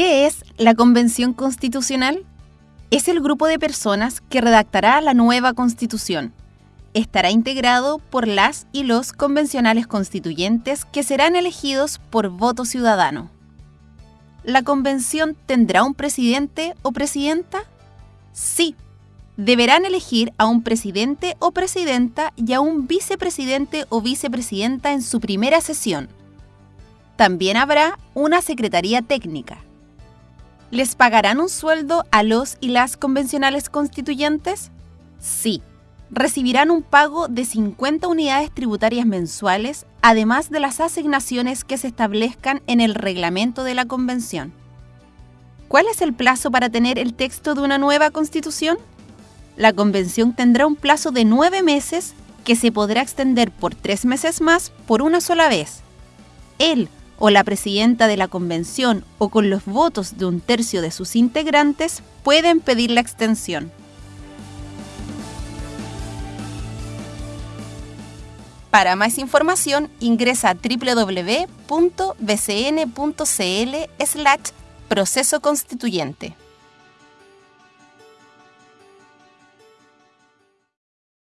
¿Qué es la Convención Constitucional? Es el grupo de personas que redactará la nueva Constitución. Estará integrado por las y los convencionales constituyentes que serán elegidos por voto ciudadano. ¿La convención tendrá un presidente o presidenta? Sí. Deberán elegir a un presidente o presidenta y a un vicepresidente o vicepresidenta en su primera sesión. También habrá una secretaría técnica. ¿Les pagarán un sueldo a los y las convencionales constituyentes? Sí. Recibirán un pago de 50 unidades tributarias mensuales, además de las asignaciones que se establezcan en el reglamento de la convención. ¿Cuál es el plazo para tener el texto de una nueva constitución? La convención tendrá un plazo de nueve meses que se podrá extender por tres meses más por una sola vez. Él o la presidenta de la convención o con los votos de un tercio de sus integrantes pueden pedir la extensión. Para más información ingresa a www.bcn.cl slash proceso constituyente.